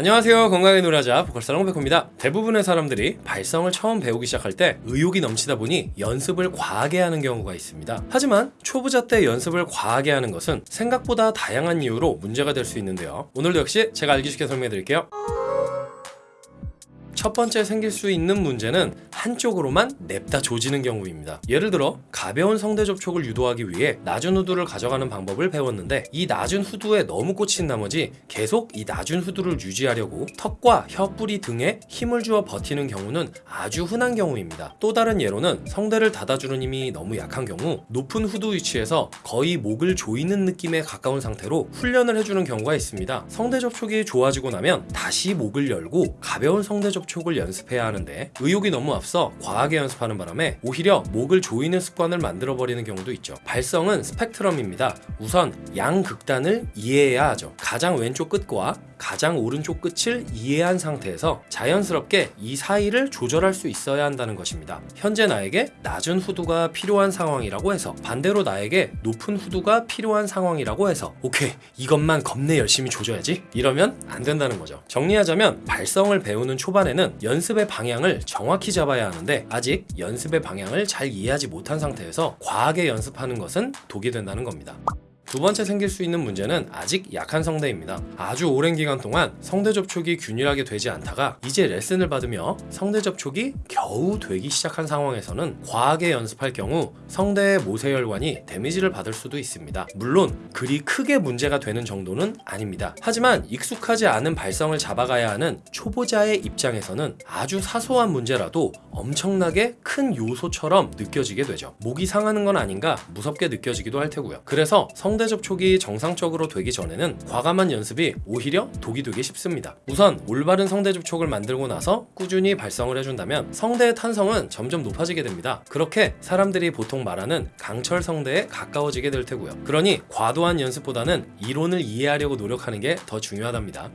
안녕하세요. 건강하게 노래하자 보컬살롱 백호입니다. 대부분의 사람들이 발성을 처음 배우기 시작할 때 의욕이 넘치다 보니 연습을 과하게 하는 경우가 있습니다. 하지만 초보자 때 연습을 과하게 하는 것은 생각보다 다양한 이유로 문제가 될 수 있는데요. 오늘도 역시 제가 알기 쉽게 설명해 드릴게요 첫 번째 생길 수 있는 문제는 한쪽으로만 냅다 조지는 경우입니다. 예를 들어 가벼운 성대 접촉을 유도하기 위해 낮은 후두를 가져가는 방법을 배웠는데 이 낮은 후두에 너무 꽂힌 나머지 계속 이 낮은 후두를 유지하려고 턱과 혀뿌리 등에 힘을 주어 버티는 경우는 아주 흔한 경우입니다. 또 다른 예로는 성대를 닫아주는 힘이 너무 약한 경우 높은 후두 위치에서 거의 목을 조이는 느낌에 가까운 상태로 훈련을 해주는 경우가 있습니다. 성대 접촉이 좋아지고 나면 다시 목을 열고 가벼운 성대 접촉 접촉을 연습해야 하는데 의욕이 너무 앞서 과하게 연습하는 바람에 오히려 목을 조이는 습관을 만들어 버리는 경우도 있죠. 발성은 스펙트럼입니다. 우선 양극단을 이해해야 하죠. 가장 왼쪽 끝과 가장 오른쪽 끝을 이해한 상태에서 자연스럽게 이 사이를 조절할 수 있어야 한다는 것입니다. 현재 나에게 낮은 후두가 필요한 상황이라고 해서 반대로 나에게 높은 후두가 필요한 상황이라고 해서 오케이 이것만 겁내 열심히 조져야지. 이러면 안 된다는 거죠. 정리하자면 발성을 배우는 초반에는 연습의 방향을 정확히 잡아야 하는데 아직 연습의 방향을 잘 이해하지 못한 상태에서 과하게 연습하는 것은 독이 된다는 겁니다 두 번째 생길 수 있는 문제는 아직 약한 성대입니다. 아주 오랜 기간 동안 성대 접촉이 균일하게 되지 않다가 이제 레슨을 받으며 성대 접촉이 겨우 되기 시작한 상황에서는 과하게 연습할 경우 성대의 모세혈관이 데미지를 받을 수도 있습니다. 물론 그리 크게 문제가 되는 정도는 아닙니다. 하지만 익숙하지 않은 발성을 잡아가야 하는 초보자의 입장에서는 아주 사소한 문제라도 엄청나게 큰 요소처럼 느껴지게 되죠. 목이 상하는 건 아닌가 무섭게 느껴지기도 할 테고요. 그래서 성 성대 접촉이 정상적으로 되기 전에는 과감한 연습이 오히려 독이 되기 쉽습니다. 우선 올바른 성대 접 촉을 만들고 나서 꾸준히 발성을 해준다면 성대의 탄성은 점점 높아지게 됩니다. 그렇게 사람들이 보통 말하는 강철 성대에 가까워지게 될 테고요. 그러니 과도한 연습보다는 이론을 이해하려고 노력하는 게 더 중요하답니다.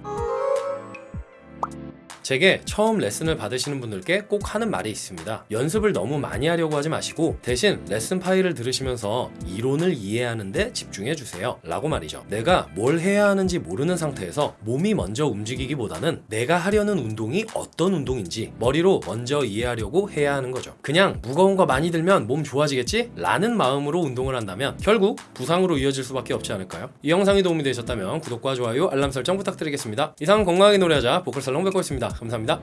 제게 처음 레슨을 받으시는 분들께 꼭 하는 말이 있습니다. 연습을 너무 많이 하려고 하지 마시고 대신 레슨 파일을 들으시면서 이론을 이해하는데 집중해 주세요. 라고 말이죠. 내가 뭘 해야 하는지 모르는 상태에서 몸이 먼저 움직이기보다는 내가 하려는 운동이 어떤 운동인지 머리로 먼저 이해하려고 해야 하는 거죠. 그냥 무거운 거 많이 들면 몸 좋아지겠지? 라는 마음으로 운동을 한다면 결국 부상으로 이어질 수밖에 없지 않을까요? 이 영상이 도움이 되셨다면 구독과 좋아요, 알람 설정 부탁드리겠습니다. 이상 건강하게 노래하자 보컬 살롱 백호였습니다. 감사합니다.